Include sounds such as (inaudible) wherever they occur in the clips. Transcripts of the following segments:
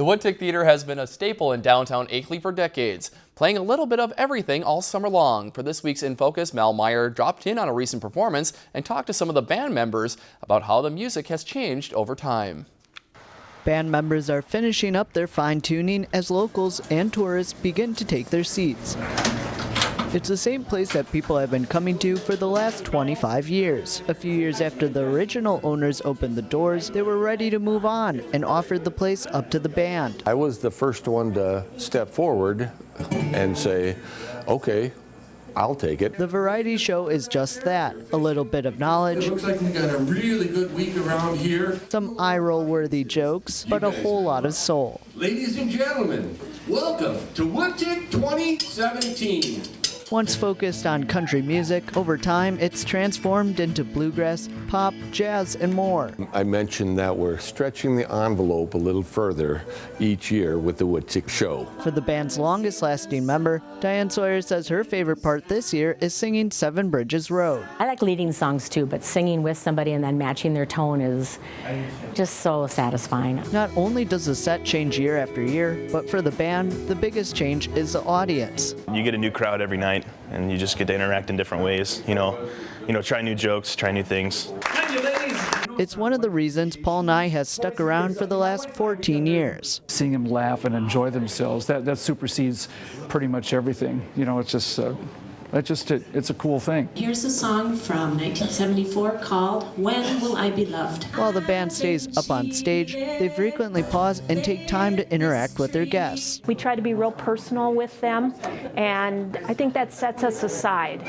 The Woodtick Theater has been a staple in downtown Akeley for decades, playing a little bit of everything all summer long. For this week's In Focus, Mal Meyer dropped in on a recent performance and talked to some of the band members about how the music has changed over time. Band members are finishing up their fine tuning as locals and tourists begin to take their seats. It's the same place that people have been coming to for the last 25 years. A few years after the original owners opened the doors, they were ready to move on and offered the place up to the band. I was the first one to step forward and say, okay, I'll take it. The variety show is just that a little bit of knowledge. It looks like we got a really good week around here. Some eye roll worthy jokes, but a whole lot of soul. Ladies and gentlemen, welcome to Woodtick 2017. Once focused on country music, over time it's transformed into bluegrass, pop, jazz, and more. I mentioned that we're stretching the envelope a little further each year with the Woodtick Show. For the band's longest lasting member, Diane Sawyer says her favorite part this year is singing Seven Bridges Road. I like leading songs too, but singing with somebody and then matching their tone is just so satisfying. Not only does the set change year after year, but for the band, the biggest change is the audience. You get a new crowd every night and you just get to interact in different ways. You know, you know, try new jokes, try new things. It's one of the reasons Paul Nye has stuck around for the last 14 years. Seeing them laugh and enjoy themselves, that, that supersedes pretty much everything. You know, it's just, uh, that just it, it's a cool thing. Here's a song from 1974 called When Will I Be Loved? While the band stays up on stage, they frequently pause and take time to interact with their guests. We try to be real personal with them, and I think that sets us aside.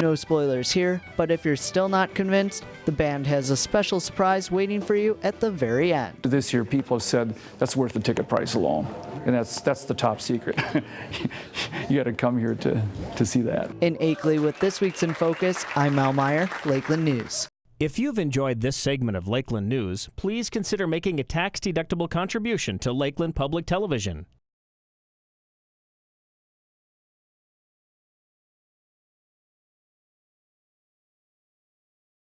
No spoilers here, but if you're still not convinced, the band has a special surprise waiting for you at the very end. This year, people have said that's worth the ticket price alone, and that's that's the top secret. (laughs) you got to come here to, to see that. In Akeley with this week's In Focus, I'm Mal Meyer, Lakeland News. If you've enjoyed this segment of Lakeland News, please consider making a tax-deductible contribution to Lakeland Public Television.